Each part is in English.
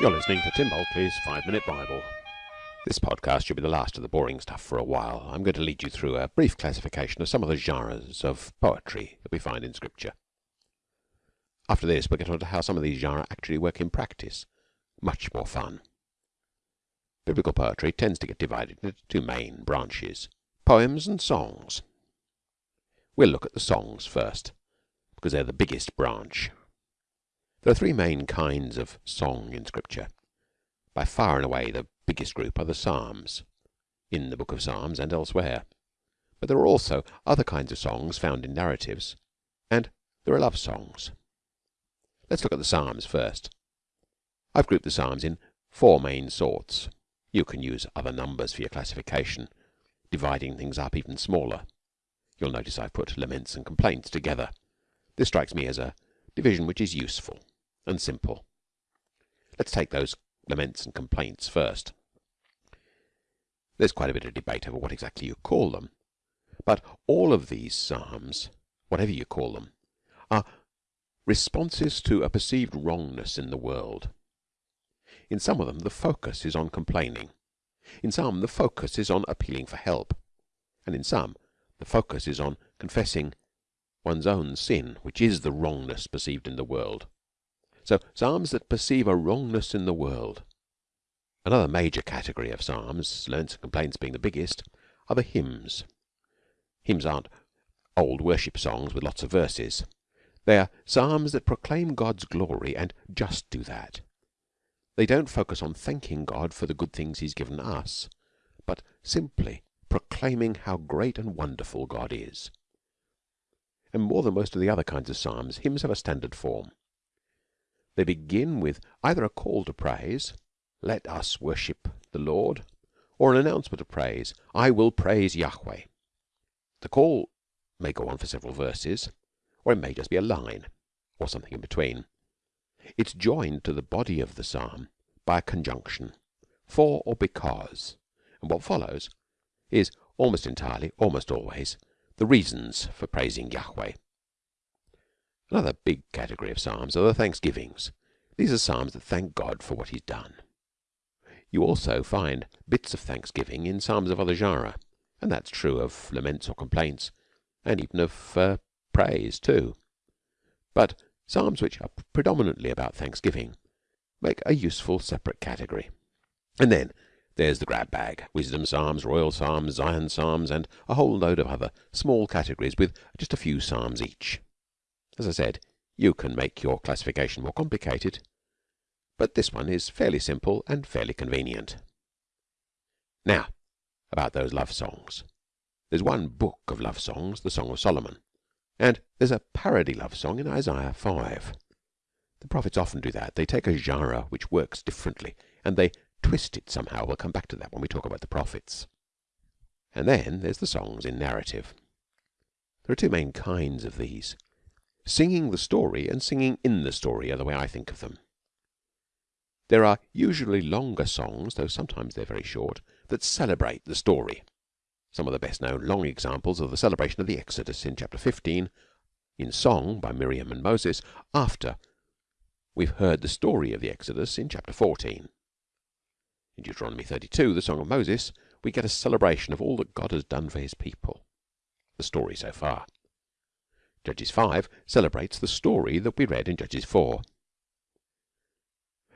You're listening to Tim Bulkeley's Five Minute Bible. This podcast should be the last of the boring stuff for a while. I'm going to lead you through a brief classification of some of the genres of poetry that we find in Scripture. After this, we'll get on to how some of these genres actually work in practice. Much more fun. Biblical poetry tends to get divided into two main branches poems and songs. We'll look at the songs first, because they're the biggest branch. There are three main kinds of song in Scripture. By far and away the biggest group are the Psalms, in the book of Psalms and elsewhere. But there are also other kinds of songs found in narratives, and there are love songs. Let's look at the Psalms first. I've grouped the Psalms in four main sorts. You can use other numbers for your classification, dividing things up even smaller. You'll notice I've put laments and complaints together. This strikes me as a division which is useful and simple. Let's take those laments and complaints first. There's quite a bit of debate over what exactly you call them, but all of these psalms, whatever you call them, are responses to a perceived wrongness in the world. In some of them, the focus is on complaining. In some, the focus is on appealing for help. And in some, the focus is on confessing one's own sin, which is the wrongness perceived in the world. So, psalms that perceive a wrongness in the world. Another major category of psalms, laments and complaints being the biggest, are the hymns. Hymns aren't old worship songs with lots of verses. They are psalms that proclaim God's glory and just do that. They don't focus on thanking God for the good things He's given us, but simply proclaiming how great and wonderful God is. And more than most of the other kinds of psalms, hymns have a standard form. They begin with either a call to praise, let us worship the Lord, or an announcement of praise, I will praise Yahweh. The call may go on for several verses, or it may just be a line, or something in between. It's joined to the body of the psalm by a conjunction, for or because, and what follows is almost entirely, almost always, the reasons for praising Yahweh. Another big category of psalms are the thanksgivings. These are psalms that thank God for what He's done. You also find bits of thanksgiving in psalms of other genera, and that's true of laments or complaints, and even of uh, praise too. But psalms which are predominantly about thanksgiving make a useful separate category. And then there's the grab bag wisdom psalms, royal psalms, Zion psalms, and a whole load of other small categories with just a few psalms each. As I said, you can make your classification more complicated, but this one is fairly simple and fairly convenient. Now, about those love songs. There's one book of love songs, the Song of Solomon, and there's a parody love song in Isaiah 5. The prophets often do that. They take a genre which works differently and they twist it somehow. We'll come back to that when we talk about the prophets. And then there's the songs in narrative. There are two main kinds of these. Singing the story and singing in the story are the way I think of them. There are usually longer songs, though sometimes they're very short, that celebrate the story. Some of the best known long examples are the celebration of the Exodus in chapter 15, in song by Miriam and Moses, after we've heard the story of the Exodus in chapter 14. In Deuteronomy 32, the Song of Moses, we get a celebration of all that God has done for his people. The story so far. Judges 5 celebrates the story that we read in Judges 4.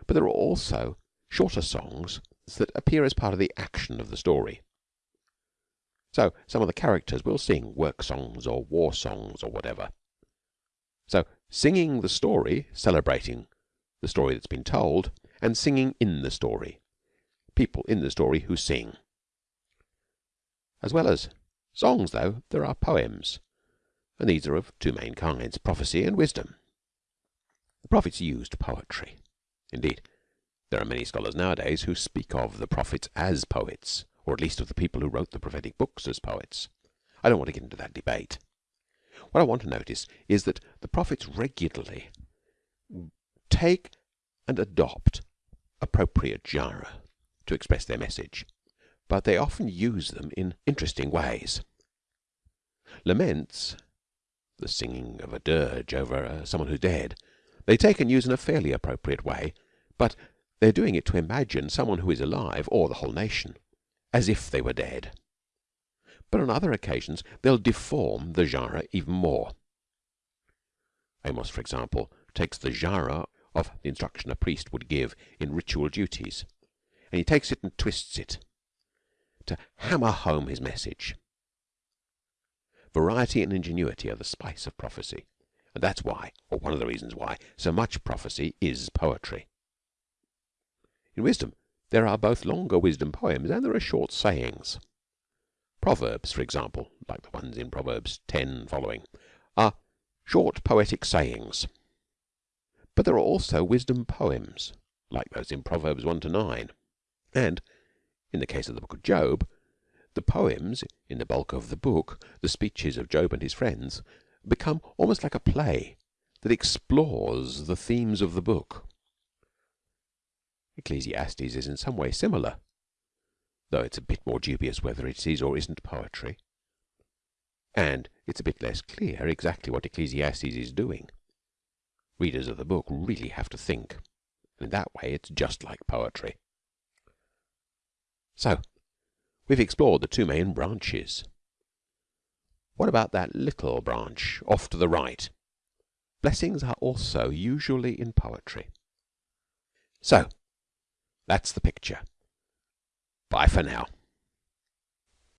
But there are also shorter songs that appear as part of the action of the story. So some of the characters will sing work songs or war songs or whatever. So singing the story, celebrating the story that's been told, and singing in the story people in the story who sing. As well as songs, though, there are poems, and these are of two main kinds prophecy and wisdom. The prophets used poetry. Indeed, there are many scholars nowadays who speak of the prophets as poets, or at least of the people who wrote the prophetic books as poets. I don't want to get into that debate. What I want to notice is that the prophets regularly take and adopt appropriate genre to express their message, but they often use them in interesting ways. Laments, the singing of a dirge over uh, someone who's dead, they take and use in a fairly appropriate way, but They are doing it to imagine someone who is alive, or the whole nation, as if they were dead. But on other occasions they'll deform the genre even more. Amos, for example, takes the genre of the instruction a priest would give in ritual duties, and he takes it and twists it to hammer home his message. Variety and ingenuity are the spice of prophecy, and that's why, or one of the reasons why, so much prophecy is poetry. In wisdom, there are both longer wisdom poems and there are short sayings. Proverbs, for example, like the ones in Proverbs 10 following, are short poetic sayings. But there are also wisdom poems, like those in Proverbs 1 to 9. And, in the case of the book of Job, the poems in the bulk of the book, the speeches of Job and his friends, become almost like a play that explores the themes of the book. Ecclesiastes is in some way similar, though it's a bit more dubious whether it is or isn't poetry. And it's a bit less clear exactly what Ecclesiastes is doing. Readers of the book really have to think, and in that way it's just like poetry. So, we've explored the two main branches. What about that little branch off to the right? Blessings are also usually in poetry. So, that's the picture. Bye for now.